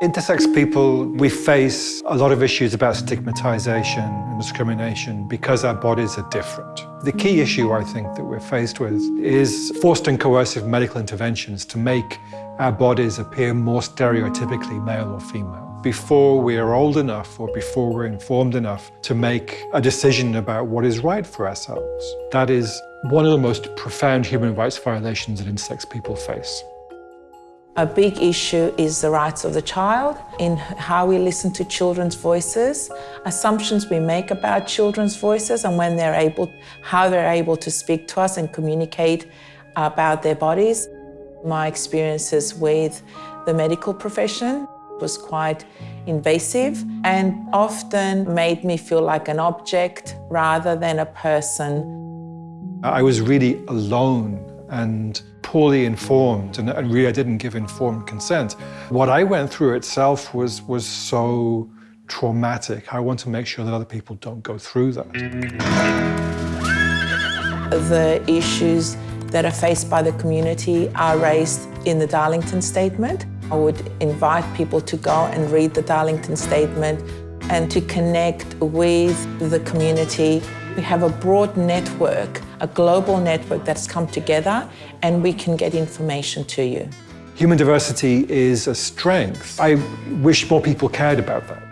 Intersex people, we face a lot of issues about stigmatization and discrimination because our bodies are different. The key issue, I think, that we're faced with is forced and coercive medical interventions to make our bodies appear more stereotypically male or female. Before we are old enough or before we're informed enough to make a decision about what is right for ourselves. That is one of the most profound human rights violations that intersex people face. A big issue is the rights of the child in how we listen to children's voices, assumptions we make about children's voices and when they're able, how they're able to speak to us and communicate about their bodies. My experiences with the medical profession was quite invasive and often made me feel like an object rather than a person. I was really alone and poorly informed and, and really I didn't give informed consent. What I went through itself was, was so traumatic. I want to make sure that other people don't go through that. The issues that are faced by the community are raised in the Darlington Statement. I would invite people to go and read the Darlington Statement and to connect with the community. We have a broad network, a global network that's come together and we can get information to you. Human diversity is a strength. I wish more people cared about that.